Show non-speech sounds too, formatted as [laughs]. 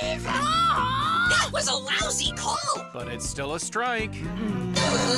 That was a lousy call! But it's still a strike. [laughs]